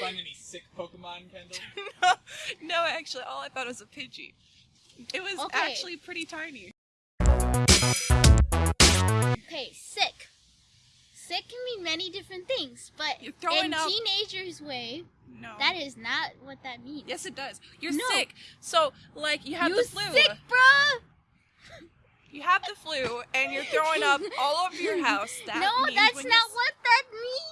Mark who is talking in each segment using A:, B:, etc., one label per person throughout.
A: find any sick Pokemon, Kendall?
B: no, no, actually, all I found was a Pidgey. It was
C: Okay.
B: actually pretty tiny.
C: Okay, sick. Sick can mean many different things, but
B: You're throwing
C: in
B: out-
C: teenagers' way,
B: No.
C: that is not what that means.
B: yes, it does. You're
C: No.
B: sick. So, like, you have
C: you
B: the flu.
C: sick, bruh?
B: You have the flu, and you're throwing up all over your house. That
C: no,
B: means
C: that's not what that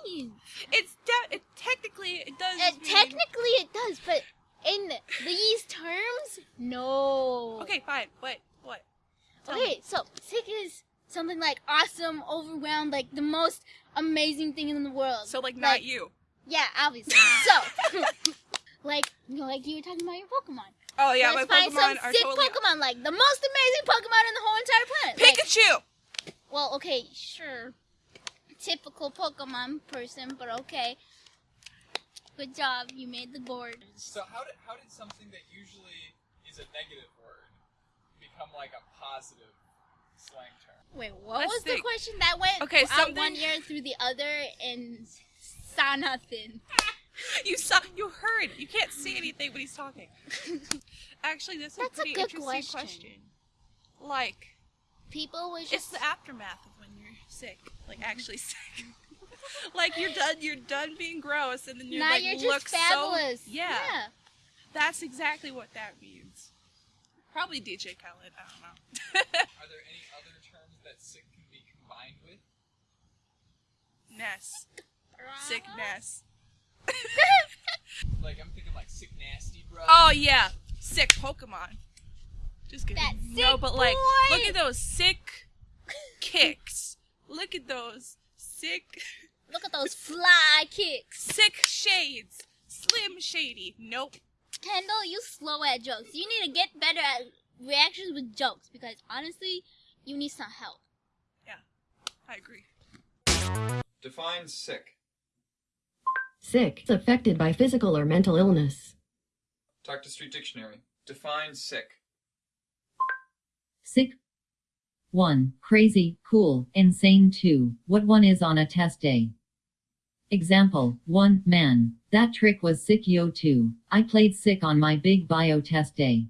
C: means.
B: It's de- it, technically it does.
C: Uh,
B: mean-
C: technically, it does, but in these terms, no.
B: Okay, fine. What? What? Tell me.
C: Okay, so sick is something like awesome, overwhelmed, like the most amazing thing in the world.
B: So, like, not
C: Like-
B: you.
C: yeah, obviously. so, like, you know, like you were talking about your Pokemon.
B: Oh yeah,
C: Let's
B: my
C: find some
B: Pokemon are
C: sick
B: totally
C: Pokemon, like the most amazing Pokemon in the whole entire planet. Like,
B: Pikachu.
C: well, okay, sure. Typical Pokemon person, but okay. Good job, you made the board.
A: So how did how did something that usually is a negative word become like a positive slang term?
C: Wait, what
B: Let's
C: was the question that went
B: Okay,
C: out
B: something-
C: one ear through the other and saw nothing?
B: You saw. You heard. You can't see anything when he's talking. Actually, this is
C: That's a
B: pretty
C: good
B: interesting
C: question.
B: Like,
C: People was
B: it's
C: just
B: the aftermath of when you're sick. Like actually sick. like you're done. You're done being gross, and then you're
C: now
B: like
C: you're
B: look
C: just fabulous.
B: so. Yeah, that's exactly what that means. Probably DJ Khaled. I don't know.
A: Are there any other terms that sick can be combined with?
B: Ness. Sickness.
A: Like I'm thinking like sick nasty, bro.
B: Oh yeah, sick Pokemon. Just kidding.
C: That
B: no, but like,
C: boy.
B: look at those sick kicks. Look at those sick,
C: Look at those fly kicks.
B: sick shades. Slim Shady. Nope.
C: Kendall, you slow at jokes. You need to get better at reactions with jokes because honestly, you need some help.
B: Yeah, I agree.
A: Define sick.
D: Sick, affected by physical or mental illness.
A: Talk to Street Dictionary. Define sick.
E: Sick. 1. Crazy, cool, insane 2. What one is on a test day. Example 1. Man. That trick was sick yo 2. I played sick on my big bio test day.